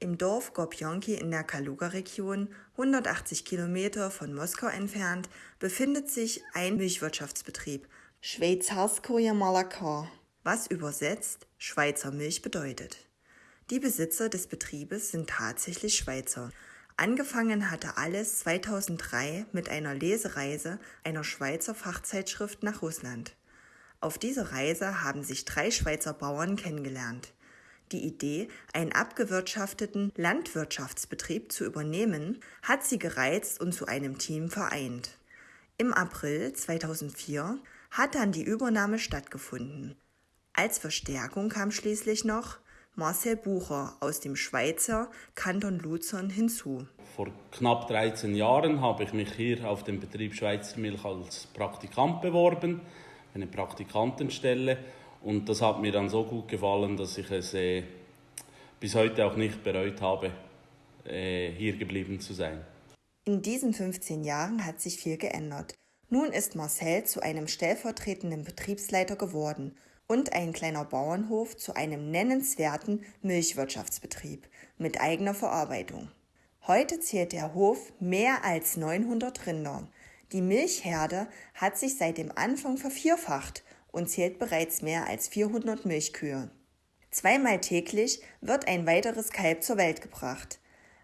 Im Dorf Gopjonki in der Kaluga-Region, 180 Kilometer von Moskau entfernt, befindet sich ein Milchwirtschaftsbetrieb, Schweizarskoje Malakar, was übersetzt Schweizer Milch bedeutet. Die Besitzer des Betriebes sind tatsächlich Schweizer. Angefangen hatte alles 2003 mit einer Lesereise einer Schweizer Fachzeitschrift nach Russland. Auf dieser Reise haben sich drei Schweizer Bauern kennengelernt. Die Idee, einen abgewirtschafteten Landwirtschaftsbetrieb zu übernehmen, hat sie gereizt und zu einem Team vereint. Im April 2004 hat dann die Übernahme stattgefunden. Als Verstärkung kam schließlich noch Marcel Bucher aus dem Schweizer Kanton Luzern hinzu. Vor knapp 13 Jahren habe ich mich hier auf dem Betrieb Schweizer Milch als Praktikant beworben, eine Praktikantenstelle und das hat mir dann so gut gefallen, dass ich es äh, bis heute auch nicht bereut habe, äh, hier geblieben zu sein. In diesen 15 Jahren hat sich viel geändert. Nun ist Marcel zu einem stellvertretenden Betriebsleiter geworden und ein kleiner Bauernhof zu einem nennenswerten Milchwirtschaftsbetrieb mit eigener Verarbeitung. Heute zählt der Hof mehr als 900 Rinder. Die Milchherde hat sich seit dem Anfang vervierfacht und zählt bereits mehr als 400 Milchkühe. Zweimal täglich wird ein weiteres Kalb zur Welt gebracht.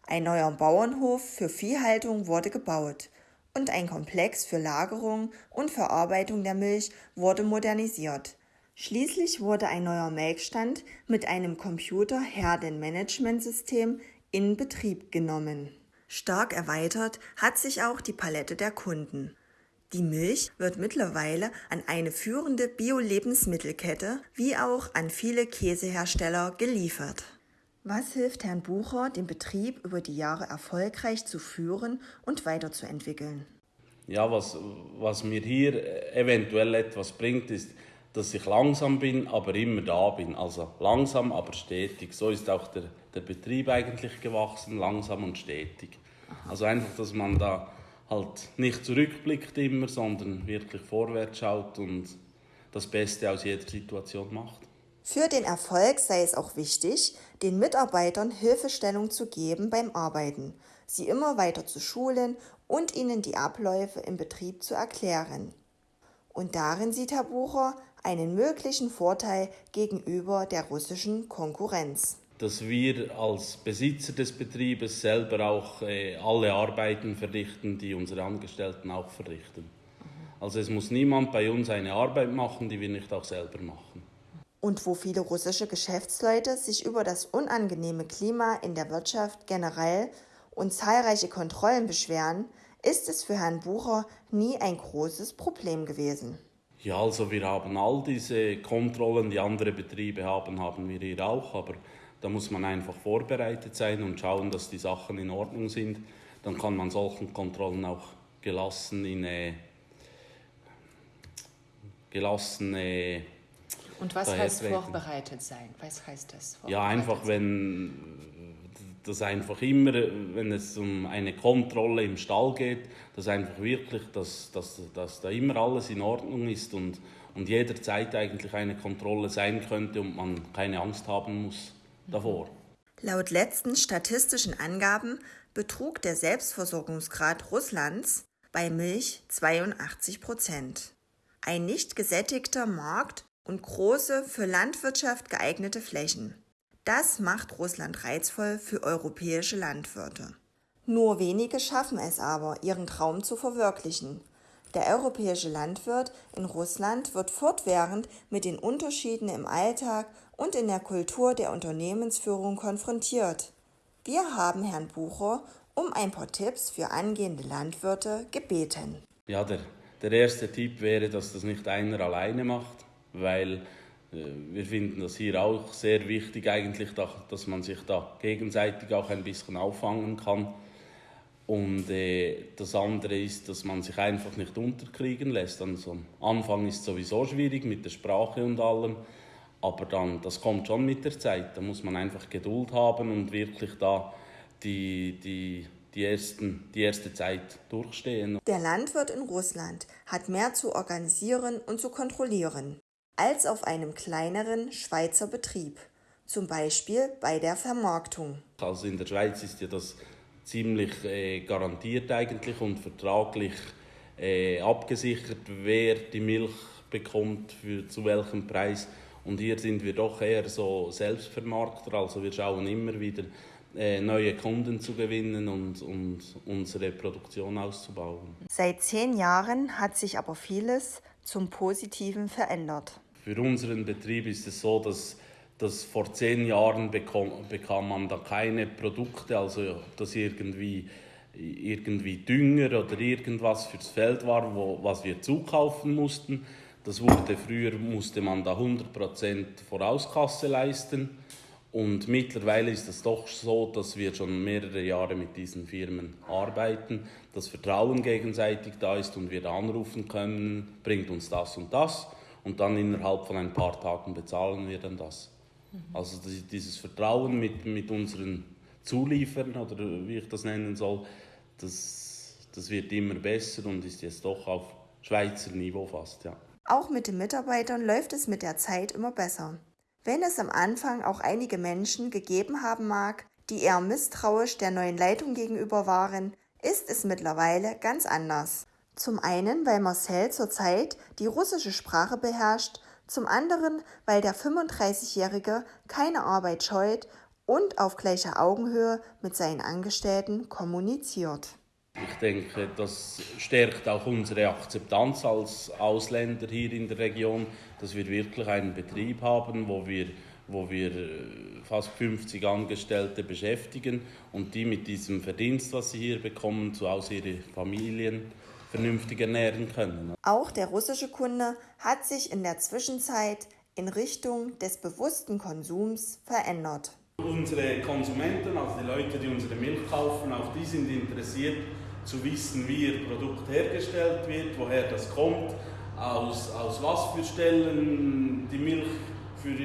Ein neuer Bauernhof für Viehhaltung wurde gebaut und ein Komplex für Lagerung und Verarbeitung der Milch wurde modernisiert. Schließlich wurde ein neuer Melkstand mit einem Computer-Herdenmanagementsystem in Betrieb genommen. Stark erweitert hat sich auch die Palette der Kunden. Die Milch wird mittlerweile an eine führende Bio-Lebensmittelkette wie auch an viele Käsehersteller geliefert. Was hilft Herrn Bucher, den Betrieb über die Jahre erfolgreich zu führen und weiterzuentwickeln? Ja, was, was mir hier eventuell etwas bringt, ist, dass ich langsam bin, aber immer da bin. Also langsam, aber stetig. So ist auch der, der Betrieb eigentlich gewachsen, langsam und stetig. Also einfach, dass man da halt nicht zurückblickt immer, sondern wirklich vorwärts schaut und das Beste aus jeder Situation macht. Für den Erfolg sei es auch wichtig, den Mitarbeitern Hilfestellung zu geben beim Arbeiten, sie immer weiter zu schulen und ihnen die Abläufe im Betrieb zu erklären. Und darin sieht Herr Bucher einen möglichen Vorteil gegenüber der russischen Konkurrenz dass wir als Besitzer des Betriebes selber auch äh, alle Arbeiten verrichten, die unsere Angestellten auch verrichten. Also es muss niemand bei uns eine Arbeit machen, die wir nicht auch selber machen. Und wo viele russische Geschäftsleute sich über das unangenehme Klima in der Wirtschaft generell und zahlreiche Kontrollen beschweren, ist es für Herrn Bucher nie ein großes Problem gewesen. Ja, also wir haben all diese Kontrollen, die andere Betriebe haben, haben wir hier auch, aber da muss man einfach vorbereitet sein und schauen, dass die Sachen in Ordnung sind. Dann kann man solchen Kontrollen auch gelassen in äh, gelassen äh, und was heißt treten. vorbereitet sein? Was heißt das? Ja, einfach wenn das einfach immer, wenn es um eine Kontrolle im Stall geht, dass einfach wirklich, dass, dass, dass da immer alles in Ordnung ist und, und jederzeit eigentlich eine Kontrolle sein könnte und man keine Angst haben muss davor. Laut letzten statistischen Angaben betrug der Selbstversorgungsgrad Russlands bei Milch 82 Prozent. Ein nicht gesättigter Markt und große für Landwirtschaft geeignete Flächen. Das macht Russland reizvoll für europäische Landwirte. Nur wenige schaffen es aber, ihren Traum zu verwirklichen. Der europäische Landwirt in Russland wird fortwährend mit den Unterschieden im Alltag und in der Kultur der Unternehmensführung konfrontiert. Wir haben Herrn Bucher um ein paar Tipps für angehende Landwirte gebeten. Ja, der, der erste Tipp wäre, dass das nicht einer alleine macht, weil äh, wir finden das hier auch sehr wichtig eigentlich, dass man sich da gegenseitig auch ein bisschen auffangen kann und äh, das andere ist, dass man sich einfach nicht unterkriegen lässt. Also am Anfang ist es sowieso schwierig mit der Sprache und allem, aber dann, das kommt schon mit der Zeit. Da muss man einfach Geduld haben und wirklich da die, die, die, ersten, die erste Zeit durchstehen. Der Landwirt in Russland hat mehr zu organisieren und zu kontrollieren als auf einem kleineren Schweizer Betrieb. zum Beispiel bei der Vermarktung. Also in der Schweiz ist ja das ziemlich äh, garantiert eigentlich und vertraglich äh, abgesichert, wer die Milch bekommt, für zu welchem Preis. Und hier sind wir doch eher so Selbstvermarkter, also wir schauen immer wieder äh, neue Kunden zu gewinnen und, und unsere Produktion auszubauen. Seit zehn Jahren hat sich aber vieles zum Positiven verändert. Für unseren Betrieb ist es so, dass, dass vor zehn Jahren bekam, bekam man da keine Produkte, also ob das irgendwie, irgendwie Dünger oder irgendwas fürs Feld war, wo, was wir zukaufen mussten. Das wurde früher musste man da 100% Vorauskasse leisten und mittlerweile ist es doch so, dass wir schon mehrere Jahre mit diesen Firmen arbeiten, das Vertrauen gegenseitig da ist und wir da anrufen können, bringt uns das und das und dann innerhalb von ein paar Tagen bezahlen wir dann das. Also dieses Vertrauen mit, mit unseren Zulieferern oder wie ich das nennen soll, das, das wird immer besser und ist jetzt doch auf Schweizer Niveau fast, ja. Auch mit den Mitarbeitern läuft es mit der Zeit immer besser. Wenn es am Anfang auch einige Menschen gegeben haben mag, die eher misstrauisch der neuen Leitung gegenüber waren, ist es mittlerweile ganz anders. Zum einen, weil Marcel zurzeit die russische Sprache beherrscht, zum anderen, weil der 35-Jährige keine Arbeit scheut und auf gleicher Augenhöhe mit seinen Angestellten kommuniziert. Ich denke, das stärkt auch unsere Akzeptanz als Ausländer hier in der Region, dass wir wirklich einen Betrieb haben, wo wir, wo wir äh, fast 50 Angestellte beschäftigen und die mit diesem Verdienst, was sie hier bekommen, zu Hause ihre Familien vernünftig ernähren können. Auch der russische Kunde hat sich in der Zwischenzeit in Richtung des bewussten Konsums verändert. Unsere Konsumenten, also die Leute, die unsere Milch kaufen, auch die sind interessiert zu wissen, wie ihr Produkt hergestellt wird, woher das kommt, aus, aus was für Stellen die Milch für,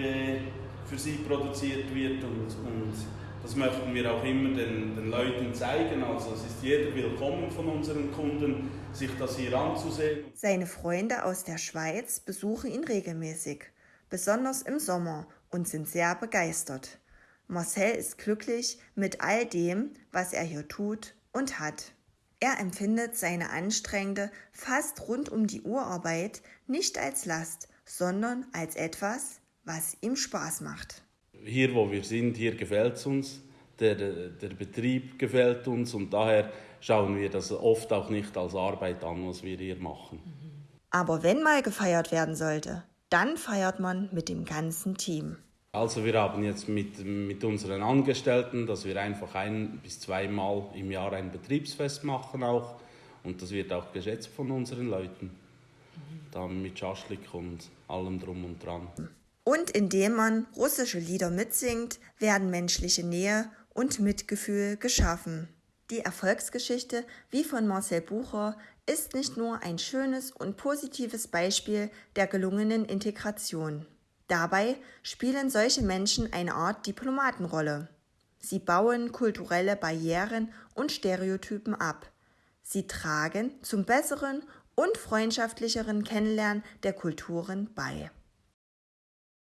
für sie produziert wird und, und das möchten wir auch immer den, den Leuten zeigen. Also es ist jeder willkommen von unseren Kunden, sich das hier anzusehen. Seine Freunde aus der Schweiz besuchen ihn regelmäßig, besonders im Sommer und sind sehr begeistert. Marcel ist glücklich mit all dem, was er hier tut und hat. Er empfindet seine anstrengende, fast rund um die Uhr Arbeit nicht als Last, sondern als etwas, was ihm Spaß macht. Hier, wo wir sind, hier gefällt es uns. Der, der Betrieb gefällt uns und daher schauen wir das oft auch nicht als Arbeit an, was wir hier machen. Aber wenn mal gefeiert werden sollte, dann feiert man mit dem ganzen Team. Also wir haben jetzt mit, mit unseren Angestellten, dass wir einfach ein bis zweimal im Jahr ein Betriebsfest machen auch. Und das wird auch geschätzt von unseren Leuten. Mhm. Dann mit Schaschlik und allem drum und dran. Und indem man russische Lieder mitsingt, werden menschliche Nähe und Mitgefühl geschaffen. Die Erfolgsgeschichte, wie von Marcel Bucher, ist nicht nur ein schönes und positives Beispiel der gelungenen Integration. Dabei spielen solche Menschen eine Art Diplomatenrolle. Sie bauen kulturelle Barrieren und Stereotypen ab. Sie tragen zum besseren und freundschaftlicheren Kennenlernen der Kulturen bei.